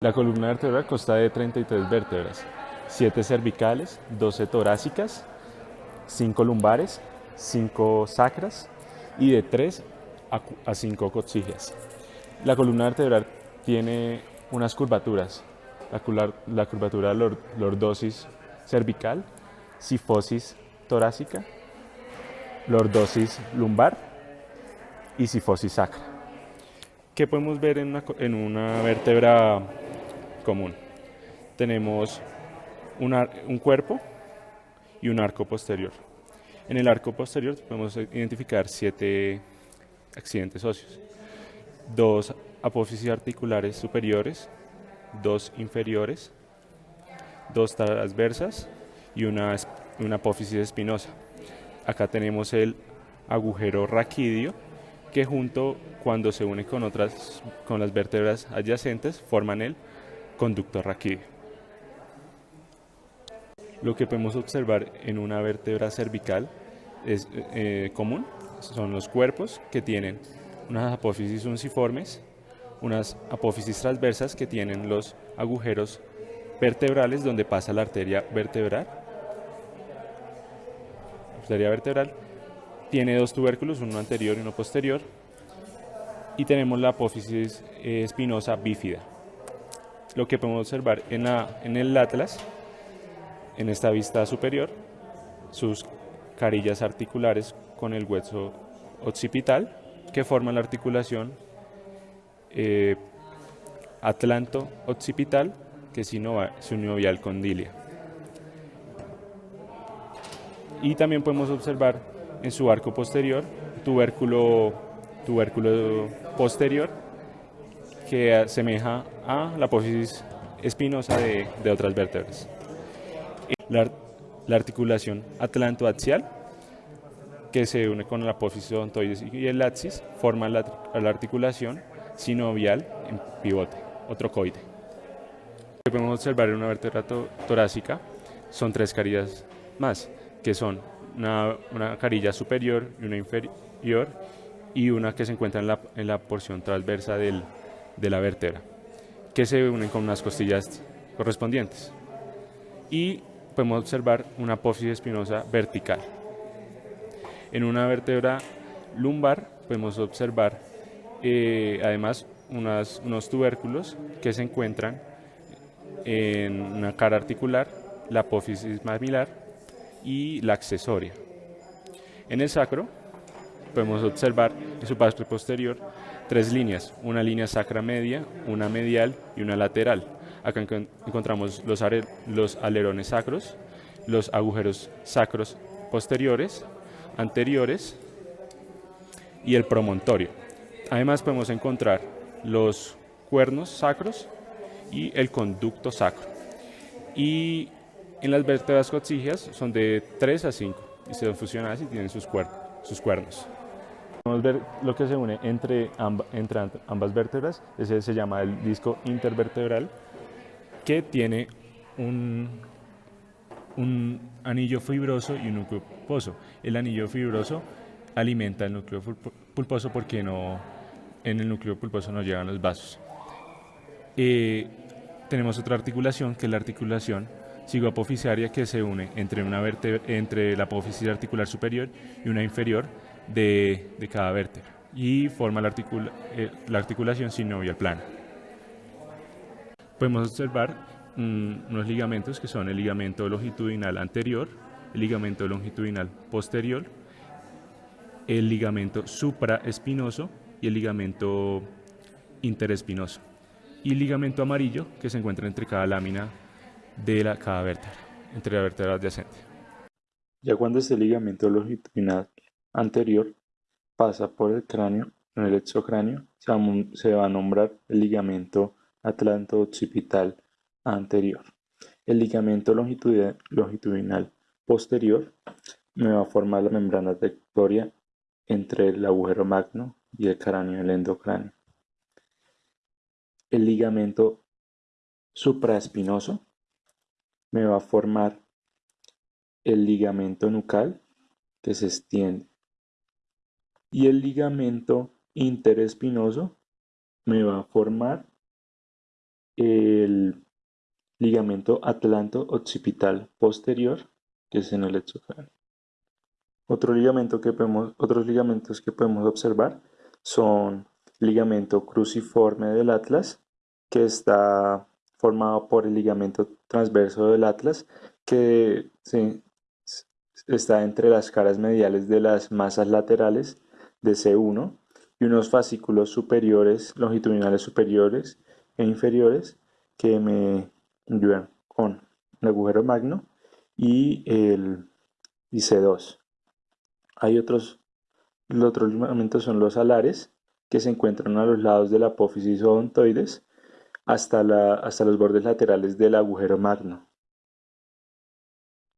La columna vertebral consta de 33 vértebras, 7 cervicales, 12 torácicas, 5 lumbares, 5 sacras y de 3 a 5 coxígeas. La columna vertebral tiene unas curvaturas, la, curvatura lordosis cervical, sifosis torácica, lordosis lumbar y sifosis sacra. ¿Qué podemos ver en una, en una vértebra común? Tenemos un cuerpo y un arco posterior. En el arco posterior podemos identificar siete accidentes óseos. Dos apófisis articulares superiores, dos inferiores, dos transversas y una, una apófisis espinosa. Acá tenemos el agujero raquídeo que junto cuando se une con otras con las vértebras adyacentes forman el conducto raquídeo. Lo que podemos observar en una vértebra cervical es eh, común son los cuerpos que tienen unas apófisis unciformes, unas apófisis transversas que tienen los agujeros vertebrales donde pasa la arteria vertebral. La arteria vertebral tiene dos tubérculos, uno anterior y uno posterior, y tenemos la apófisis eh, espinosa bífida. Lo que podemos observar en, la, en el atlas, en esta vista superior, sus carillas articulares con el hueso occipital que forma la articulación eh, atlanto-occipital que es sinovial condilia. Y también podemos observar en su arco posterior tubérculo, tubérculo posterior que asemeja a la apófisis espinosa de, otras vértebras. La, la articulación atlantoaxial que se une con la apófisis odontoides y el axis, forma la, articulación sinovial en pivote o trocoide. Lo que podemos observar en una vértebra torácica son tres carillas más, que son una, carilla superior y una inferior y una que se encuentra en la, porción transversa de la vértebra, que se unen con unas costillas correspondientes. Y podemos observar una apófisis espinosa vertical. En una vértebra lumbar podemos observar eh, además unos tubérculos que se encuentran en una cara articular, la apófisis mamilar y la accesoria. En el sacro podemos observar en su parte posterior tres líneas, una línea sacra media, una medial y una lateral. Acá encontramos los, alerones sacros, los agujeros sacros posteriores anteriores y el promontorio. Además podemos encontrar los cuernos sacros y el conducto sacro. Y en las vértebras coxígeas son de 3 a 5 y se fusionadas y tienen sus cuernos. Podemos ver lo que se une entre, entre ambas vértebras, ese se llama el disco intervertebral, que tiene un, un anillo fibroso y un núcleo pulposo. El anillo fibroso alimenta el núcleo pulposo porque no, en el núcleo pulposo no llegan los vasos. Eh, tenemos otra articulación que es la articulación cigoapoficiaria que se une entre, una entre la apófisis articular superior y una inferior de, cada vértebra y forma la, articula, eh, la articulación sinovial plana. Podemos observar unos ligamentos que son el ligamento longitudinal anterior, el ligamento longitudinal posterior, el ligamento supraespinoso y el ligamento interespinoso. Y el ligamento amarillo que se encuentra entre cada lámina de la, cada vértebra, entre la vértebra adyacente. Ya cuando este ligamento longitudinal anterior pasa por el cráneo, en el exocráneo, se va a nombrar el ligamento atlanto-occipital anterior. El ligamento longitudinal posterior me va a formar la membrana trayectoria entre el agujero magno y el cráneo, el endocráneo. El ligamento supraespinoso me va a formar el ligamento nucal que se extiende. Y el ligamento interespinoso me va a formar el ligamento atlanto-occipital posterior, que es en el exocráneo. Otro ligamento que podemos, otros ligamentos que podemos observar son ligamento cruciforme del atlas, que está formado por el ligamento transverso del atlas, que está entre las caras mediales de las masas laterales de C1 y unos fascículos superiores, longitudinales superiores e inferiores que me ayudan con el agujero magno y el C2. Hay otros, los otros ligamentos son los alares, que se encuentran a los lados de la apófisis odontoides hasta, la, hasta los bordes laterales del agujero magno.